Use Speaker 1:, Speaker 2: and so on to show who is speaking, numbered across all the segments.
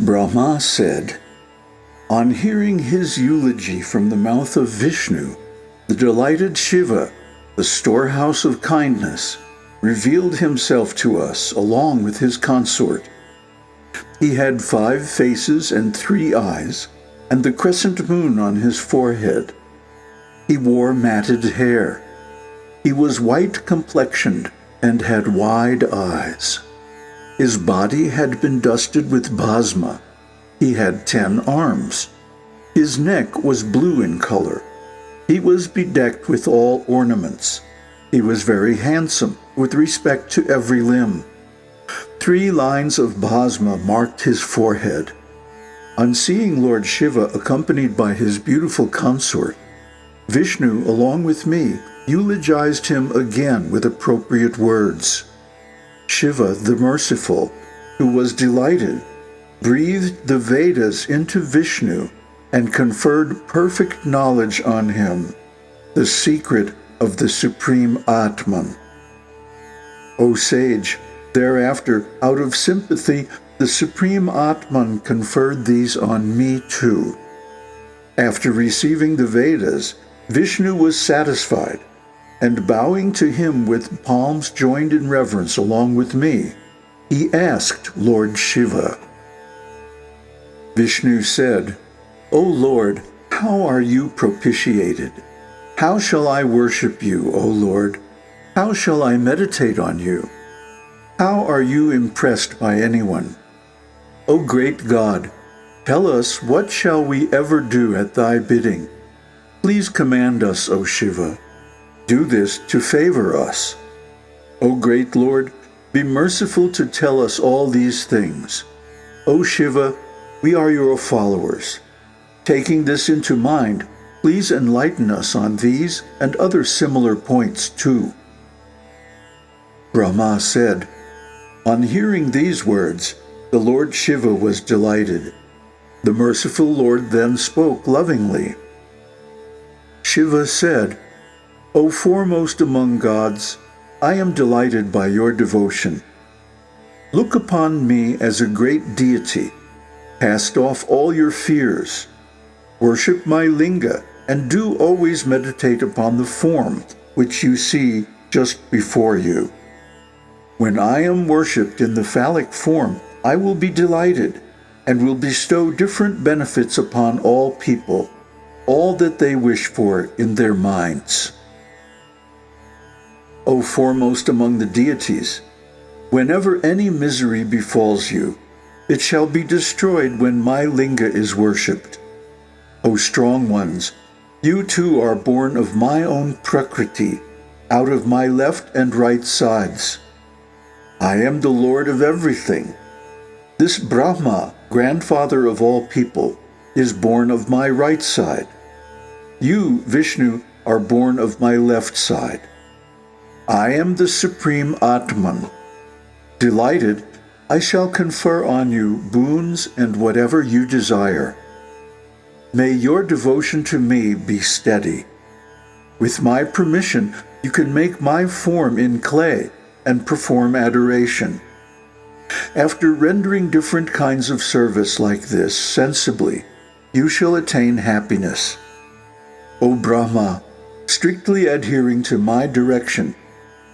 Speaker 1: Brahma said, On hearing his eulogy from the mouth of Vishnu, the delighted Shiva, the storehouse of kindness, revealed himself to us along with his consort. He had five faces and three eyes, and the crescent moon on his forehead. He wore matted hair. He was white complexioned and had wide eyes. His body had been dusted with bhasma. He had ten arms. His neck was blue in color. He was bedecked with all ornaments. He was very handsome with respect to every limb. Three lines of bhasma marked his forehead. On seeing Lord Shiva accompanied by his beautiful consort, Vishnu, along with me, eulogized him again with appropriate words. Shiva, the merciful, who was delighted, breathed the Vedas into Vishnu and conferred perfect knowledge on him, the secret of the Supreme Atman. O sage, thereafter, out of sympathy, the Supreme Atman conferred these on me too. After receiving the Vedas, Vishnu was satisfied, and bowing to him with palms joined in reverence along with me, he asked Lord Shiva. Vishnu said, O Lord, how are you propitiated? How shall I worship you, O Lord? How shall I meditate on you? How are you impressed by anyone? O great God, tell us what shall we ever do at thy bidding? Please command us, O Shiva. Do this to favor us. O great Lord, be merciful to tell us all these things. O Shiva, we are your followers. Taking this into mind, Please enlighten us on these and other similar points too. Brahma said, On hearing these words, the Lord Shiva was delighted. The merciful Lord then spoke lovingly. Shiva said, O foremost among gods, I am delighted by your devotion. Look upon me as a great deity. Cast off all your fears. Worship my linga and do always meditate upon the form which you see just before you. When I am worshipped in the phallic form, I will be delighted and will bestow different benefits upon all people, all that they wish for in their minds. O foremost among the deities, whenever any misery befalls you, it shall be destroyed when my linga is worshipped. O strong ones, you too are born of my own Prakriti, out of my left and right sides. I am the Lord of everything. This Brahma, grandfather of all people, is born of my right side. You, Vishnu, are born of my left side. I am the Supreme Atman. Delighted, I shall confer on you boons and whatever you desire. May your devotion to me be steady. With my permission, you can make my form in clay and perform adoration. After rendering different kinds of service like this sensibly, you shall attain happiness. O Brahma, strictly adhering to my direction,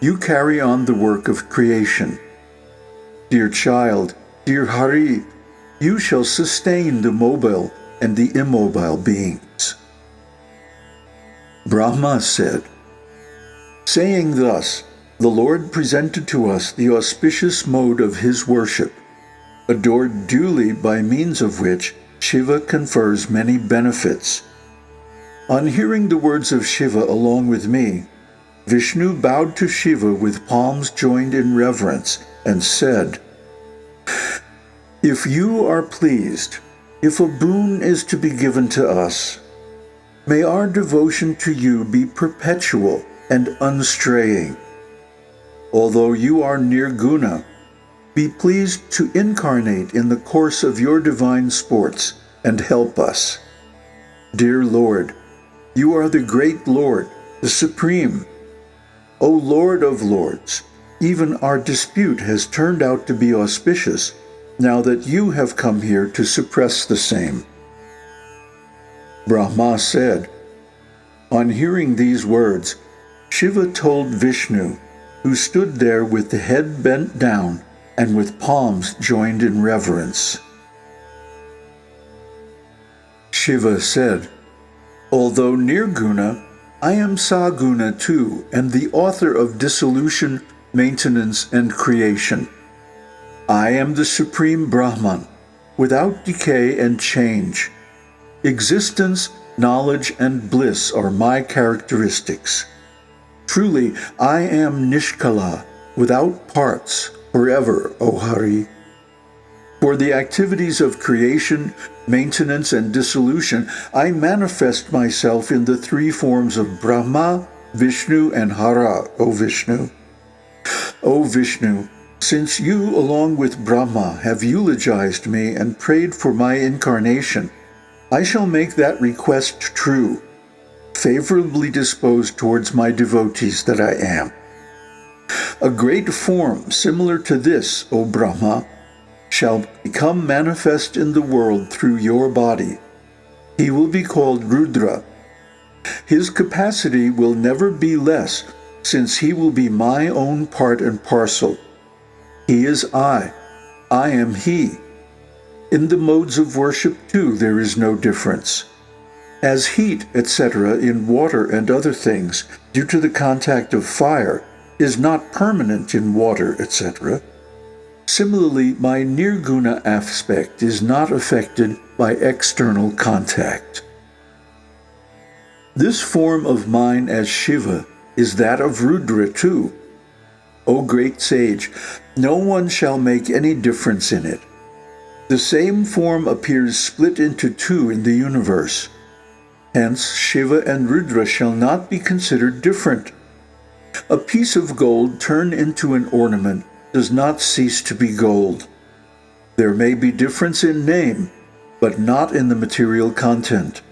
Speaker 1: you carry on the work of creation. Dear child, dear Hari, you shall sustain the mobile and the immobile beings. Brahma said, Saying thus, the Lord presented to us the auspicious mode of his worship, adored duly by means of which Shiva confers many benefits. On hearing the words of Shiva along with me, Vishnu bowed to Shiva with palms joined in reverence and said, If you are pleased, if a boon is to be given to us, may our devotion to you be perpetual and unstraying. Although you are nirguna, be pleased to incarnate in the course of your divine sports and help us. Dear Lord, you are the great Lord, the Supreme. O Lord of Lords, even our dispute has turned out to be auspicious now that you have come here to suppress the same. Brahma said, On hearing these words, Shiva told Vishnu, who stood there with the head bent down and with palms joined in reverence. Shiva said, Although Nirguna, I am Saguna too, and the author of dissolution, maintenance, and creation. I am the Supreme Brahman, without decay and change. Existence, knowledge, and bliss are my characteristics. Truly, I am Nishkala, without parts, forever, O Hari. For the activities of creation, maintenance, and dissolution, I manifest myself in the three forms of Brahma, Vishnu, and Hara, O Vishnu. O Vishnu, since you, along with Brahma, have eulogized me and prayed for my incarnation, I shall make that request true, favorably disposed towards my devotees that I am. A great form similar to this, O Brahma, shall become manifest in the world through your body. He will be called Rudra. His capacity will never be less, since he will be my own part and parcel. He is I. I am he. In the modes of worship, too, there is no difference. As heat, etc., in water and other things, due to the contact of fire, is not permanent in water, etc., Similarly, my nirguna aspect is not affected by external contact. This form of mine as Shiva is that of Rudra too. O great sage, no one shall make any difference in it. The same form appears split into two in the universe. Hence, Shiva and Rudra shall not be considered different. A piece of gold turned into an ornament does not cease to be gold. There may be difference in name, but not in the material content.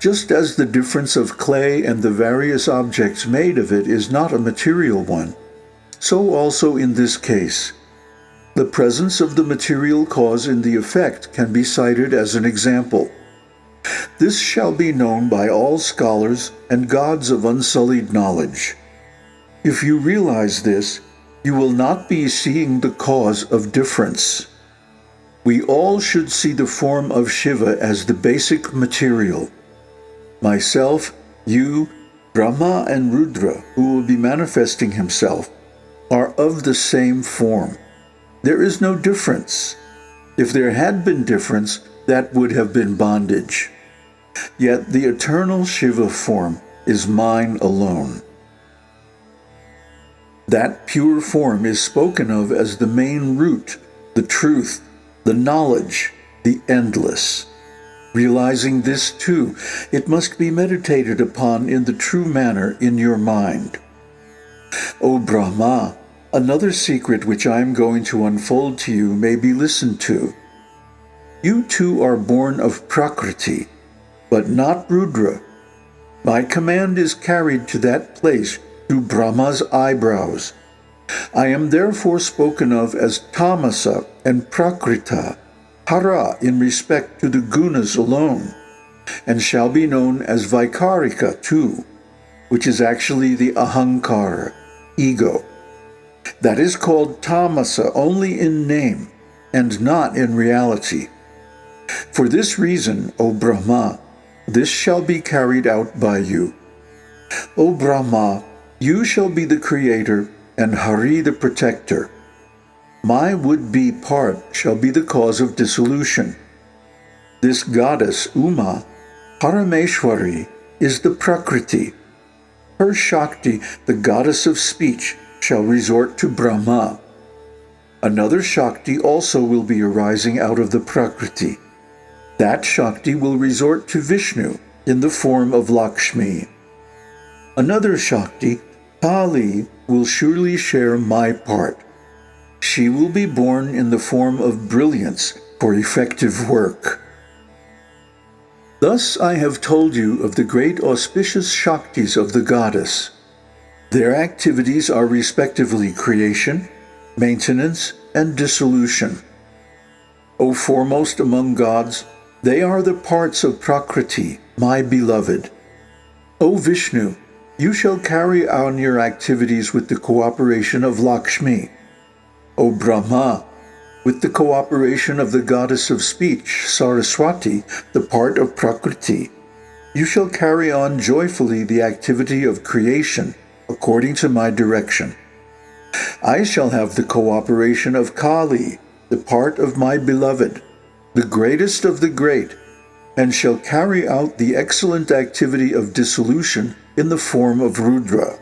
Speaker 1: Just as the difference of clay and the various objects made of it is not a material one, so also in this case. The presence of the material cause in the effect can be cited as an example. This shall be known by all scholars and gods of unsullied knowledge. If you realize this, you will not be seeing the cause of difference. We all should see the form of Shiva as the basic material. Myself, you, Brahma, and Rudra, who will be manifesting himself, are of the same form. There is no difference. If there had been difference, that would have been bondage. Yet the eternal Shiva form is mine alone. That pure form is spoken of as the main root, the truth, the knowledge, the endless. Realizing this too, it must be meditated upon in the true manner in your mind. O Brahma, another secret which I am going to unfold to you may be listened to. You too are born of Prakriti, but not Rudra. My command is carried to that place to Brahma's eyebrows. I am therefore spoken of as Tamasa and Prakrita, Hara in respect to the gunas alone, and shall be known as Vaikarika too, which is actually the Ahankara, ego. That is called Tamasa only in name and not in reality. For this reason, O Brahma, this shall be carried out by you. O Brahma, you shall be the creator, and Hari the protector. My would-be part shall be the cause of dissolution. This goddess, Uma, Parameshwari, is the Prakriti. Her Shakti, the goddess of speech, shall resort to Brahma. Another Shakti also will be arising out of the Prakriti. That Shakti will resort to Vishnu in the form of Lakshmi. Another Shakti Kali will surely share my part. She will be born in the form of brilliance for effective work. Thus I have told you of the great auspicious Shaktis of the goddess. Their activities are respectively creation, maintenance, and dissolution. O foremost among gods, they are the parts of Prakriti, my beloved. O Vishnu, you shall carry on your activities with the cooperation of Lakshmi. O Brahma, with the cooperation of the goddess of speech, Saraswati, the part of Prakriti, you shall carry on joyfully the activity of creation according to my direction. I shall have the cooperation of Kali, the part of my beloved, the greatest of the great, and shall carry out the excellent activity of dissolution in the form of Rudra.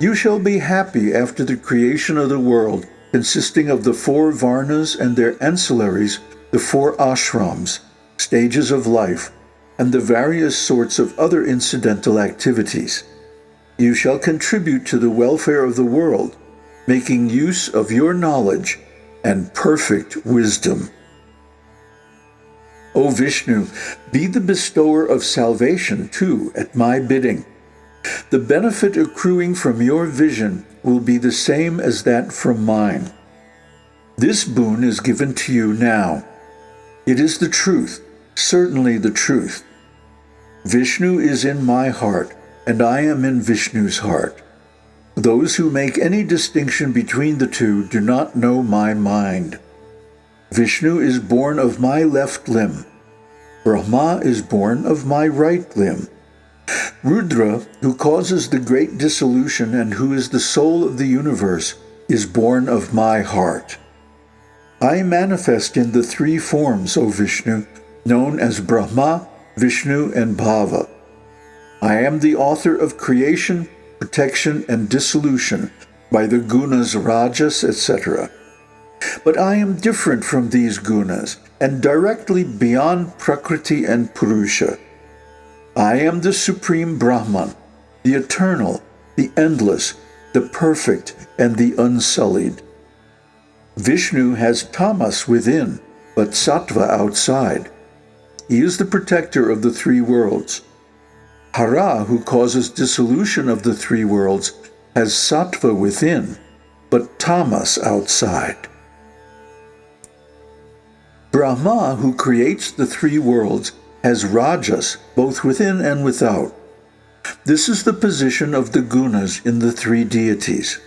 Speaker 1: You shall be happy after the creation of the world, consisting of the four Varnas and their ancillaries, the four ashrams, stages of life, and the various sorts of other incidental activities. You shall contribute to the welfare of the world, making use of your knowledge and perfect wisdom. O Vishnu, be the bestower of salvation too at my bidding. The benefit accruing from your vision will be the same as that from mine. This boon is given to you now. It is the truth, certainly the truth. Vishnu is in my heart, and I am in Vishnu's heart. Those who make any distinction between the two do not know my mind. Vishnu is born of my left limb. Brahma is born of my right limb. Rudra, who causes the great dissolution and who is the soul of the universe, is born of my heart. I manifest in the three forms, O Vishnu, known as Brahma, Vishnu, and Bhava. I am the author of creation, protection, and dissolution by the gunas rajas, etc. But I am different from these gunas and directly beyond Prakriti and Purusha. I am the Supreme Brahman, the eternal, the endless, the perfect, and the unsullied. Vishnu has tamas within, but sattva outside. He is the protector of the three worlds. Hara, who causes dissolution of the three worlds, has sattva within, but tamas outside. Brahma, who creates the three worlds, has rajas both within and without. This is the position of the gunas in the three deities.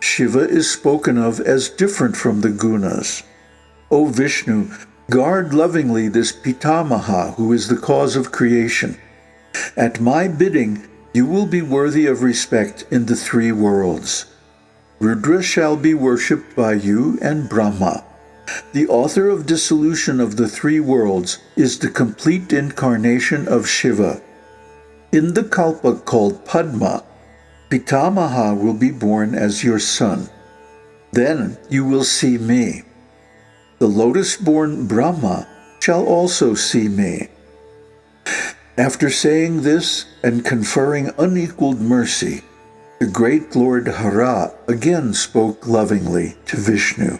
Speaker 1: Shiva is spoken of as different from the gunas. O Vishnu, guard lovingly this Pitamaha who is the cause of creation. At my bidding, you will be worthy of respect in the three worlds. Rudra shall be worshipped by you and Brahma. The author of dissolution of the three worlds is the complete incarnation of Shiva. In the kalpa called Padma, Pitamaha will be born as your son. Then you will see me. The lotus-born Brahma shall also see me. After saying this and conferring unequaled mercy, the great Lord Hara again spoke lovingly to Vishnu.